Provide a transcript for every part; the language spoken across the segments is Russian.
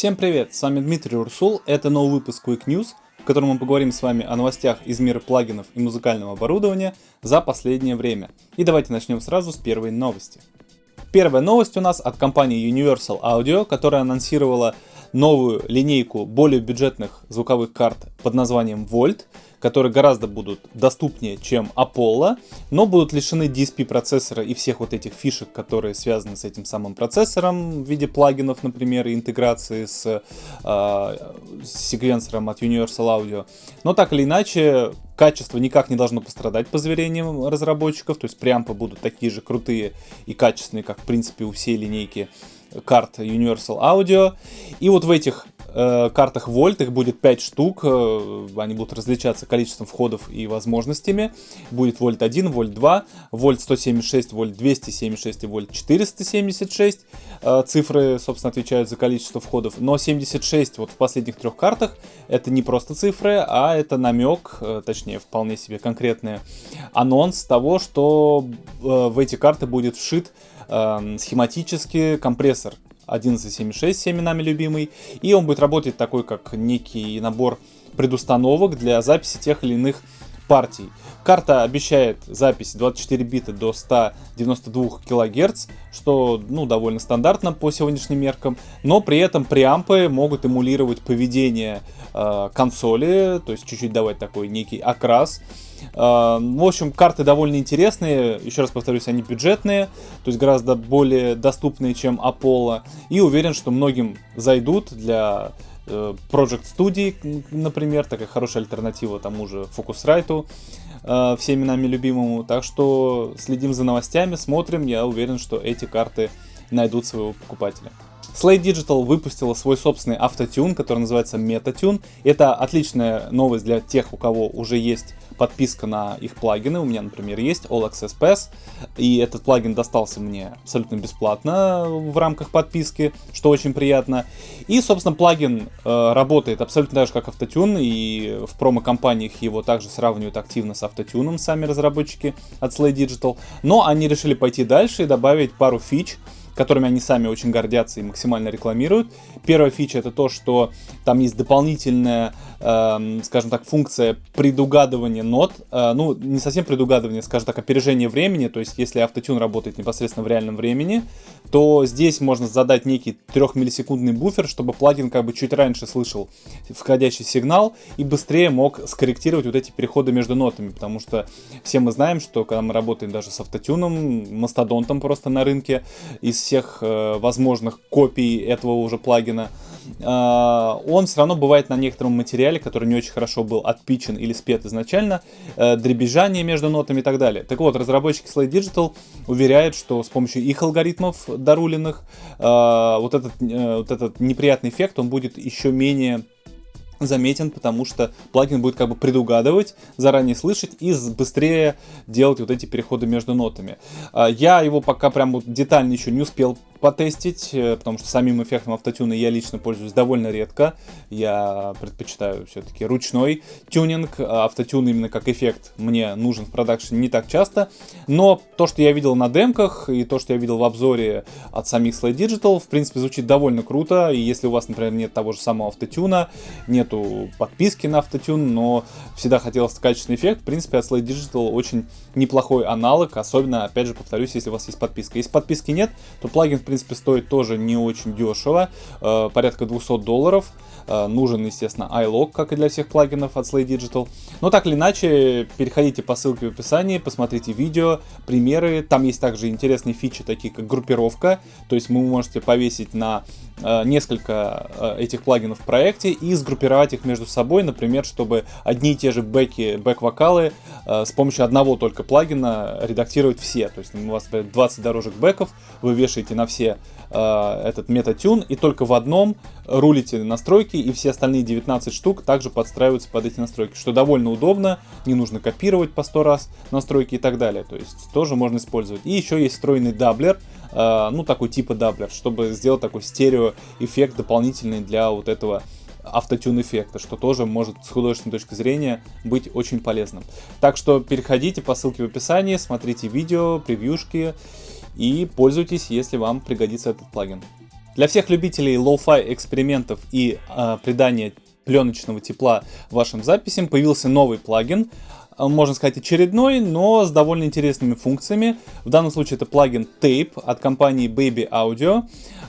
Всем привет, с вами Дмитрий Урсул, это новый выпуск Quick News, в котором мы поговорим с вами о новостях из мира плагинов и музыкального оборудования за последнее время. И давайте начнем сразу с первой новости. Первая новость у нас от компании Universal Audio, которая анонсировала новую линейку более бюджетных звуковых карт под названием Volt, которые гораздо будут доступнее, чем Apollo, но будут лишены DSP процессора и всех вот этих фишек, которые связаны с этим самым процессором в виде плагинов, например, и интеграции с, э, с секвенсором от Universal Audio. Но так или иначе, качество никак не должно пострадать по заверениям разработчиков, то есть преампы будут такие же крутые и качественные, как в принципе у всей линейки карт Universal Audio. И вот в этих э, картах Volt, их будет 5 штук, э, они будут различаться количеством входов и возможностями. Будет Volt 1, Volt 2, Volt 176, Volt 276 и Volt 476. Э, цифры, собственно, отвечают за количество входов. Но 76 вот в последних трех картах это не просто цифры, а это намек, э, точнее, вполне себе конкретный анонс того, что э, в эти карты будет вшит э, схематически компрессор 1176 всеми нами любимый. И он будет работать такой, как некий набор предустановок для записи тех или иных партий. Карта обещает запись 24 бита до 192 кГц, что ну, довольно стандартно по сегодняшним меркам, но при этом преампы могут эмулировать поведение э, консоли, то есть чуть-чуть давать такой некий окрас. Э, в общем, карты довольно интересные, еще раз повторюсь, они бюджетные, то есть гораздо более доступные, чем Apollo, и уверен, что многим зайдут для э, Project Studio, например, такая хорошая альтернатива тому же Focusrite, э, всеми нами любимому. Так что следим за новостями, смотрим. Я уверен, что эти карты найдут своего покупателя. Slate Digital выпустила свой собственный автотюн, который называется MetaTune. Это отличная новость для тех, у кого уже есть подписка на их плагины. У меня, например, есть All Access Pass, и этот плагин достался мне абсолютно бесплатно в рамках подписки, что очень приятно. И, собственно, плагин э, работает абсолютно так же, как автотюн, и в промо-компаниях его также сравнивают активно с автотюном сами разработчики от Slay Digital. Но они решили пойти дальше и добавить пару фич, которыми они сами очень гордятся и максимально рекламируют. Первая фича это то, что там есть дополнительная, э, скажем так, функция предугадывания нот. Э, ну, не совсем предугадывание, скажем так, опережение времени. То есть, если автотюн работает непосредственно в реальном времени, то здесь можно задать некий 3 миллисекундный буфер, чтобы плагин как бы чуть раньше слышал входящий сигнал и быстрее мог скорректировать вот эти переходы между нотами. Потому что все мы знаем, что когда мы работаем даже с автотюном, мастодонтом просто на рынке, из всех э, возможных копий этого уже плагина, э, он все равно бывает на некотором материале, который не очень хорошо был отпичен или спет изначально, э, дребезжание между нотами и так далее. Так вот, разработчики Slate Digital уверяют, что с помощью их алгоритмов доруленных э, вот, этот, вот этот неприятный эффект, он будет еще менее заметен, потому что плагин будет как бы предугадывать, заранее слышать и быстрее делать вот эти переходы между нотами. А, я его пока прям вот детально еще не успел потестить, э, потому что самим эффектом автотюна я лично пользуюсь довольно редко. Я предпочитаю все-таки ручной тюнинг. А автотюн именно как эффект мне нужен в продакшене не так часто. Но то, что я видел на демках и то, что я видел в обзоре от самих Slide Digital, в принципе, звучит довольно круто. И если у вас, например, нет того же самого автотюна, нету подписки на автотюн, но всегда хотелось качественный эффект, в принципе, от Slide Digital очень неплохой аналог, особенно, опять же, повторюсь, если у вас есть подписка. Если подписки нет, то плагин, в принципе, стоит тоже не очень дешево, э, порядка 200 долларов. Э, нужен, естественно, iLog, как и для всех плагинов от Slay Digital. Но так или иначе, переходите по ссылке в описании, посмотрите видео, примеры. Там есть также интересные фичи, такие как группировка. То есть вы можете повесить на э, несколько этих плагинов в проекте и сгруппировать их между собой, например, чтобы одни и те же бэки, бэк-вокалы с помощью одного только плагина редактировать все. То есть у вас 20 дорожек бэков, вы вешаете на все все э, этот MetaTune, и только в одном рулите настройки, и все остальные 19 штук также подстраиваются под эти настройки, что довольно удобно, не нужно копировать по 100 раз настройки и так далее, то есть тоже можно использовать. И еще есть встроенный даблер, э, ну такой типа даблер, чтобы сделать такой стерео эффект дополнительный для вот этого автотюн эффекта, что тоже может с художественной точки зрения быть очень полезным. Так что переходите по ссылке в описании, смотрите видео, превьюшки и пользуйтесь, если вам пригодится этот плагин. Для всех любителей лоу-фай экспериментов и э, придания пленочного тепла вашим записям появился новый плагин, можно сказать очередной, но с довольно интересными функциями. В данном случае это плагин Tape от компании Baby Audio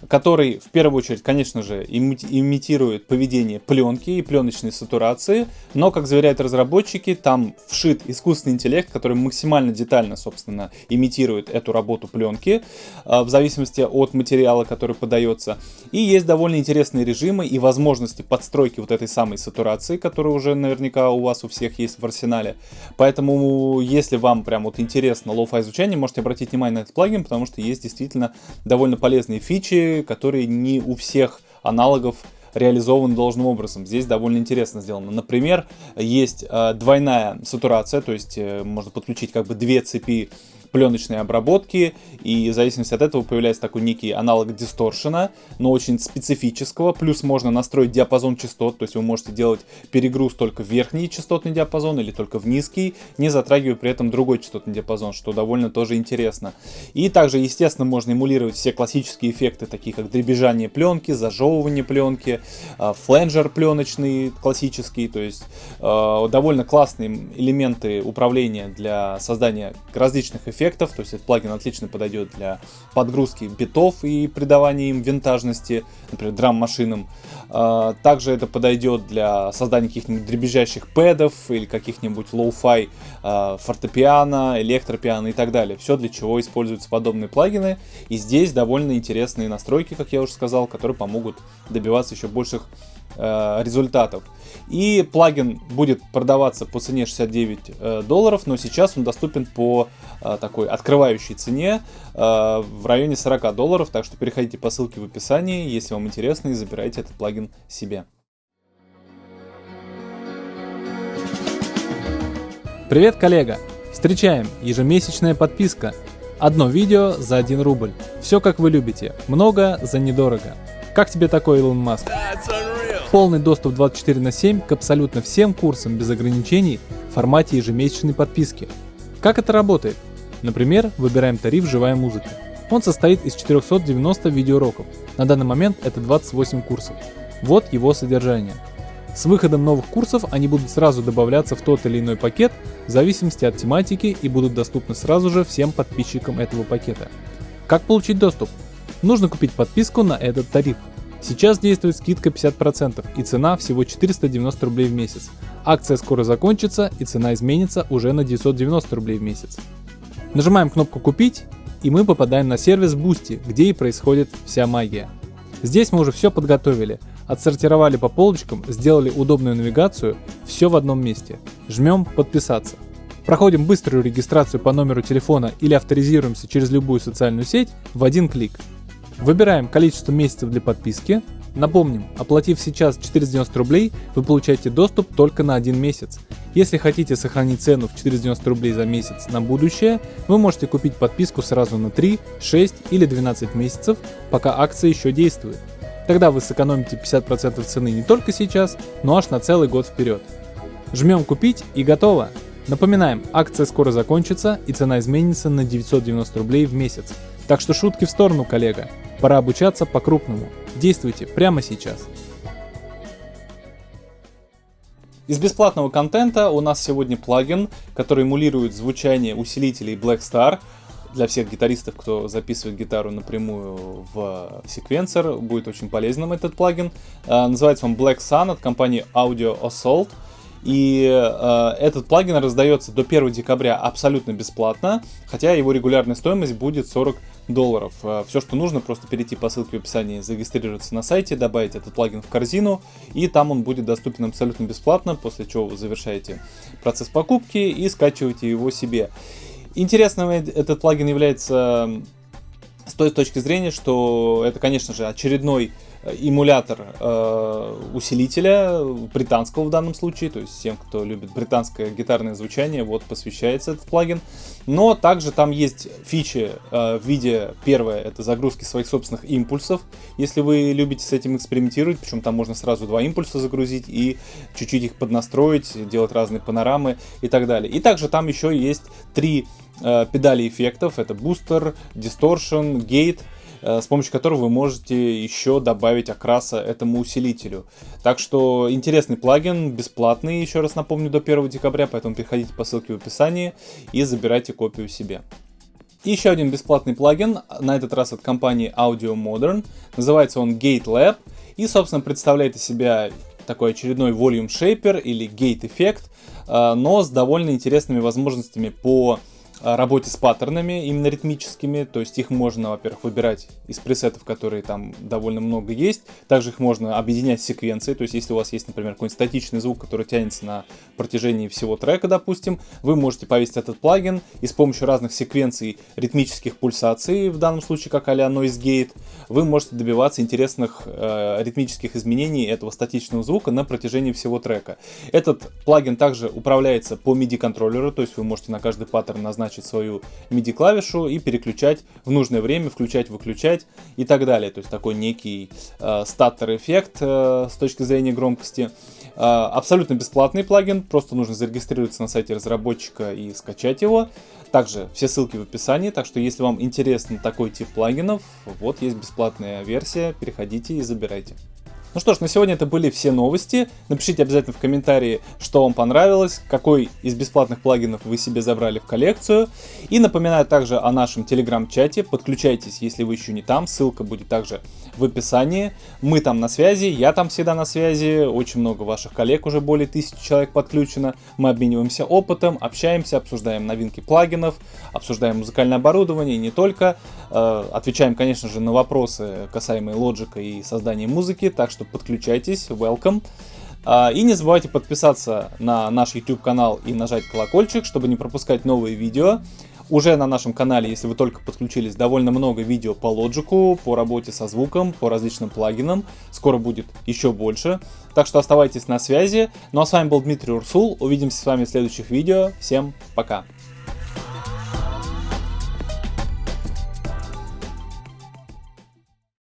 который в первую очередь, конечно же, имитирует поведение пленки и пленочной сатурации, но, как заверяют разработчики, там вшит искусственный интеллект, который максимально детально, собственно, имитирует эту работу пленки, а, в зависимости от материала, который подается. И есть довольно интересные режимы и возможности подстройки вот этой самой сатурации, которая уже наверняка у вас у всех есть в арсенале. Поэтому, если вам прям вот интересно лоу-фай изучение, можете обратить внимание на этот плагин, потому что есть действительно довольно полезные фичи, которые не у всех аналогов реализованы должным образом. Здесь довольно интересно сделано. Например, есть э, двойная сатурация, то есть э, можно подключить как бы две цепи пленочной обработки, и в зависимости от этого появляется такой некий аналог дисторшена, но очень специфического, плюс можно настроить диапазон частот, то есть вы можете делать перегруз только в верхний частотный диапазон или только в низкий, не затрагивая при этом другой частотный диапазон, что довольно тоже интересно. И также, естественно, можно эмулировать все классические эффекты, такие как дребезжание пленки, зажевывание пленки, а, фленджер пленочный классический, то есть а, довольно классные элементы управления для создания различных эффектов, эффектов, то есть этот плагин отлично подойдет для подгрузки битов и придавания им винтажности, например, драм-машинам. А, также это подойдет для создания каких-нибудь дребезжащих пэдов или каких-нибудь lo-fi а, фортепиано, электропиано и так далее. Все для чего используются подобные плагины. И здесь довольно интересные настройки, как я уже сказал, которые помогут добиваться еще больших результатов. И плагин будет продаваться по цене 69 э, долларов, но сейчас он доступен по э, такой открывающей цене в районе 40 долларов, так что переходите по ссылке в описании, если вам интересно, и забирайте этот плагин себе. Привет, коллега! Встречаем! Ежемесячная подписка. Одно видео за 1 рубль. Все как вы любите. Много за недорого. Как тебе такой, Илон Маск? Полный доступ 24 на 7 к абсолютно всем курсам без ограничений в формате ежемесячной подписки. Как это работает? Например, выбираем тариф «Живая музыка». Он состоит из 490 видеоуроков. На данный момент это 28 курсов. Вот его содержание. С выходом новых курсов они будут сразу добавляться в тот или иной пакет в зависимости от тематики и будут доступны сразу же всем подписчикам этого пакета. Как получить доступ? Нужно купить подписку на этот тариф. Сейчас действует скидка 50% и цена всего 490 рублей в месяц. Акция скоро закончится и цена изменится уже на 990 рублей в месяц. Нажимаем кнопку «Купить» и мы попадаем на сервис Boosty, где и происходит вся магия. Здесь мы уже все подготовили, отсортировали по полочкам, сделали удобную навигацию, все в одном месте. Жмем «Подписаться». Проходим быструю регистрацию по номеру телефона или авторизируемся через любую социальную сеть в один клик. Выбираем количество месяцев для подписки. Напомним, оплатив сейчас 490 рублей, вы получаете доступ только на один месяц. Если хотите сохранить цену в 490 рублей за месяц на будущее, вы можете купить подписку сразу на 3, 6 или 12 месяцев, пока акция еще действует. Тогда вы сэкономите 50% цены не только сейчас, но аж на целый год вперед. Жмем купить и готово! Напоминаем, акция скоро закончится и цена изменится на 990 рублей в месяц. Так что шутки в сторону, коллега. Пора обучаться по-крупному. Действуйте прямо сейчас. Из бесплатного контента у нас сегодня плагин, который эмулирует звучание усилителей Black Star. Для всех гитаристов, кто записывает гитару напрямую в секвенсор, будет очень полезным этот плагин. А, называется он Black Sun от компании Audio Assault. И э, этот плагин раздается до 1 декабря абсолютно бесплатно, хотя его регулярная стоимость будет 40 долларов. Э, Все, что нужно, просто перейти по ссылке в описании, зарегистрироваться на сайте, добавить этот плагин в корзину, и там он будет доступен абсолютно бесплатно, после чего вы завершаете процесс покупки и скачиваете его себе. Интересным этот плагин является с той точки зрения, что это, конечно же, очередной эмулятор э, усилителя, британского в данном случае, то есть всем, кто любит британское гитарное звучание, вот посвящается этот плагин. Но также там есть фичи э, в виде, первое, это загрузки своих собственных импульсов, если вы любите с этим экспериментировать, причем там можно сразу два импульса загрузить и чуть-чуть их поднастроить, делать разные панорамы и так далее. И также там еще есть три э, педали эффектов, это бустер, дисторшн, гейт, с помощью которого вы можете еще добавить окраса этому усилителю. Так что интересный плагин, бесплатный, еще раз напомню, до 1 декабря, поэтому переходите по ссылке в описании и забирайте копию себе. И еще один бесплатный плагин, на этот раз от компании Audio Modern. Называется он Gate Lab и, собственно, представляет из себя такой очередной Volume Shaper или Gate эффект, э, но с довольно интересными возможностями по работе с паттернами, именно ритмическими, то есть их можно, во-первых, выбирать из пресетов, которые там довольно много есть, также их можно объединять с секвенцией, то есть если у вас есть, например, какой-нибудь статичный звук, который тянется на протяжении всего трека, допустим, вы можете повесить этот плагин и с помощью разных секвенций ритмических пульсаций, в данном случае как а-ля Noise Gate, вы можете добиваться интересных э, ритмических изменений этого статичного звука на протяжении всего трека. Этот плагин также управляется по MIDI контроллеру, то есть вы можете на каждый паттерн назначить назначить свою MIDI клавишу и переключать в нужное время, включать, выключать и так далее. То есть такой некий э, статтер-эффект э, с точки зрения громкости. Э, абсолютно бесплатный плагин, просто нужно зарегистрироваться на сайте разработчика и скачать его. Также все ссылки в описании, так что если вам интересен такой тип плагинов, вот есть бесплатная версия, переходите и забирайте. Ну что ж, на сегодня это были все новости. Напишите обязательно в комментарии, что вам понравилось, какой из бесплатных плагинов вы себе забрали в коллекцию. И напоминаю также о нашем телеграм-чате. Подключайтесь, если вы еще не там. Ссылка будет также в описании. Мы там на связи, я там всегда на связи. Очень много ваших коллег, уже более тысячи человек подключено. Мы обмениваемся опытом, общаемся, обсуждаем новинки плагинов, обсуждаем музыкальное оборудование не только. Э, отвечаем, конечно же, на вопросы, касаемые лоджика и создания музыки. Так что что подключайтесь, welcome. А, и не забывайте подписаться на наш YouTube канал и нажать колокольчик, чтобы не пропускать новые видео. Уже на нашем канале, если вы только подключились, довольно много видео по лоджику, по работе со звуком, по различным плагинам. Скоро будет еще больше. Так что оставайтесь на связи. Ну а с вами был Дмитрий Урсул. Увидимся с вами в следующих видео. Всем пока!